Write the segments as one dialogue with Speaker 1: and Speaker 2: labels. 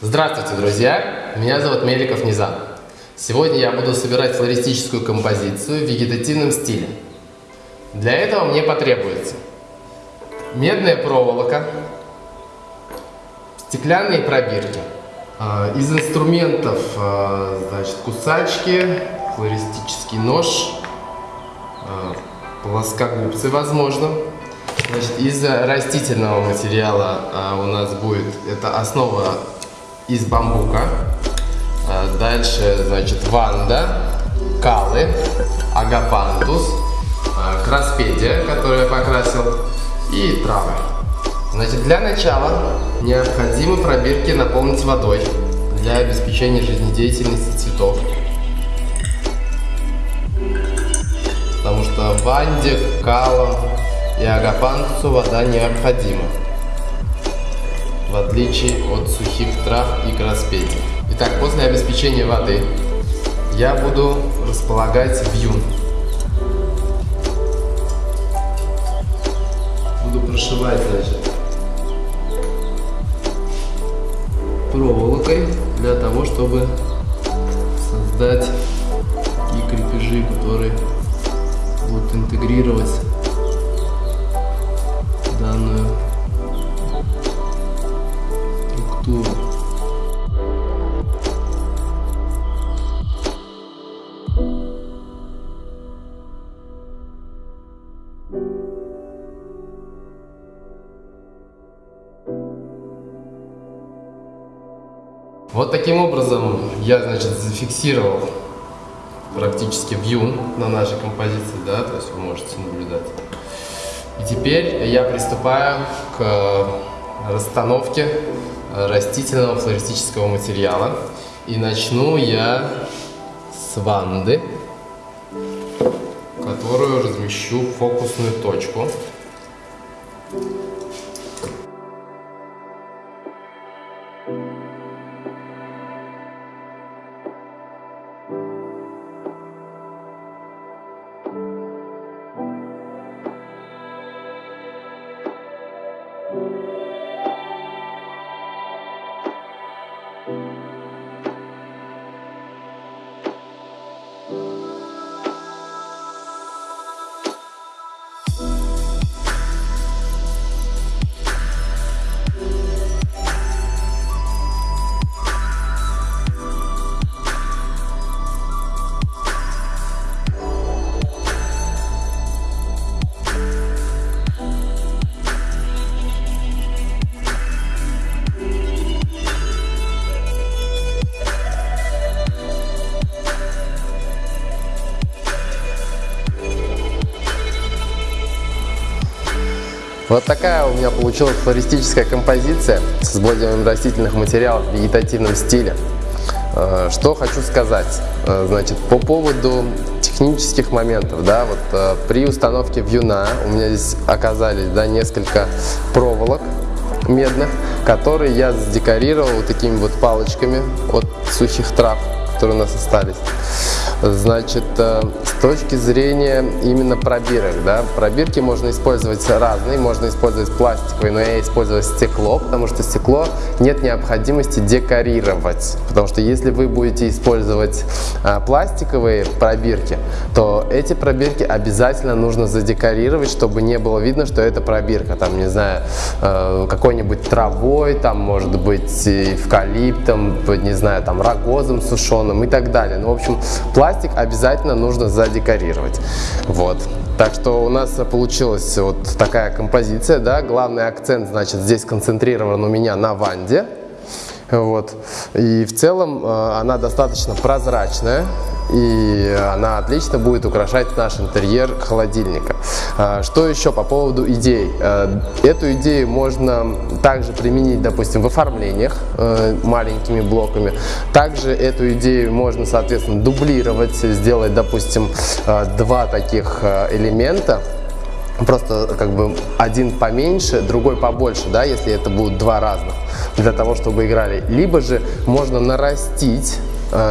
Speaker 1: Здравствуйте, друзья! Меня зовут Меликов Низам. Сегодня я буду собирать флористическую композицию в вегетативном стиле. Для этого мне потребуется медная проволока, стеклянные пробирки. А, из инструментов а, значит, кусачки, флористический нож, а, плоскогубцы, возможно. Значит, из растительного материала у нас будет, это основа из бамбука. Дальше, значит, ванда, калы, агапантус, краспедия, которую я покрасил, и травы. Значит, для начала необходимо пробирки наполнить водой для обеспечения жизнедеятельности цветов. Потому что ванде, калам и агапантусу вода необходима. Отличие от сухих трав и краспедий. Итак, после обеспечения воды я буду располагать вьюн. Буду прошивать, значит, проволокой для того, чтобы создать такие крепежи, которые будут интегрировать Вот таким образом я, значит, зафиксировал практически вью на нашей композиции, да, то есть вы можете наблюдать. И теперь я приступаю к расстановке растительного флористического материала. И начну я с ванды, которую размещу фокусную точку. Вот такая у меня получилась флористическая композиция с использованием растительных материалов в вегетативном стиле. Э, что хочу сказать, э, значит, по поводу технических моментов, да, вот э, при установке вьюна у меня здесь оказались, да, несколько проволок медных, которые я задекорировал вот такими вот палочками от сухих трав, которые у нас остались. Значит, э, с точки зрения именно пробирок, да, пробирки можно использовать разные, можно использовать пластиковые, но я использую стекло, потому что стекло нет необходимости декорировать, потому что если вы будете использовать а, пластиковые пробирки, то эти пробирки обязательно нужно задекорировать, чтобы не было видно, что это пробирка, там, не знаю, э, какой-нибудь травой, там, может быть, эвкалиптом, не знаю, там, рогозом сушеным и так далее. Ну, в общем, пластик обязательно нужно задекорировать. Вот. Так что у нас получилась вот такая композиция, да, главный акцент, значит, здесь концентрирован у меня на ванде, вот. И в целом э, она достаточно прозрачная, и она отлично будет украшать наш интерьер холодильника. А, что еще по поводу идей? Э, эту идею можно также применить, допустим, в оформлениях э, маленькими блоками. Также эту идею можно, соответственно, дублировать, сделать, допустим, два таких элемента просто как бы один поменьше, другой побольше, да, если это будут два разных, для того, чтобы играли. Либо же можно нарастить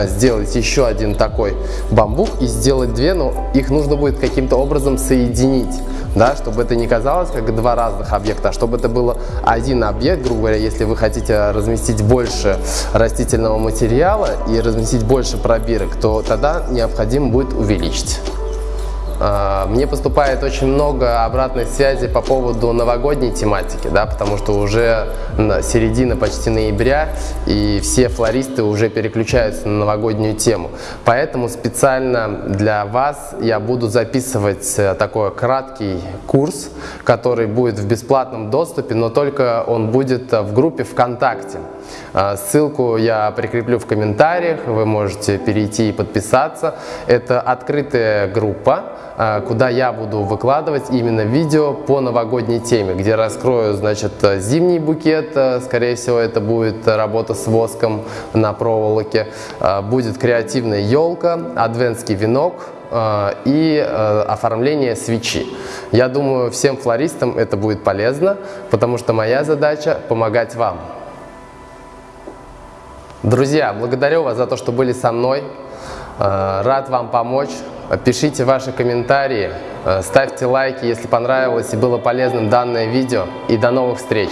Speaker 1: сделать еще один такой бамбук и сделать две, но их нужно будет каким-то образом соединить, да, чтобы это не казалось как два разных объекта, а чтобы это было один объект, грубо говоря, если вы хотите разместить больше растительного материала и разместить больше пробирок, то тогда необходимо будет увеличить. А, мне поступает очень много обратной связи по поводу новогодней тематики, да, потому что уже середина почти ноября, и все флористы уже переключаются на новогоднюю тему. Поэтому специально для вас я буду записывать э, такой краткий курс, который будет в бесплатном доступе, но только он будет в группе ВКонтакте. Ссылку я прикреплю в комментариях, вы можете перейти и подписаться. Это открытая группа, куда я буду выкладывать именно видео по новогодней теме, где раскрою, значит, зимний букет, а, скорее всего, это будет работа с воском на проволоке, будет креативная елка, адвентский венок, и оформление свечи. Я думаю, всем флористам это будет полезно, потому что моя задача помогать вам. Друзья, благодарю вас за то, что были со мной. Э, рад вам помочь. Пишите ваши комментарии, э, ставьте лайки, если понравилось и было полезным данное видео. И до новых встреч!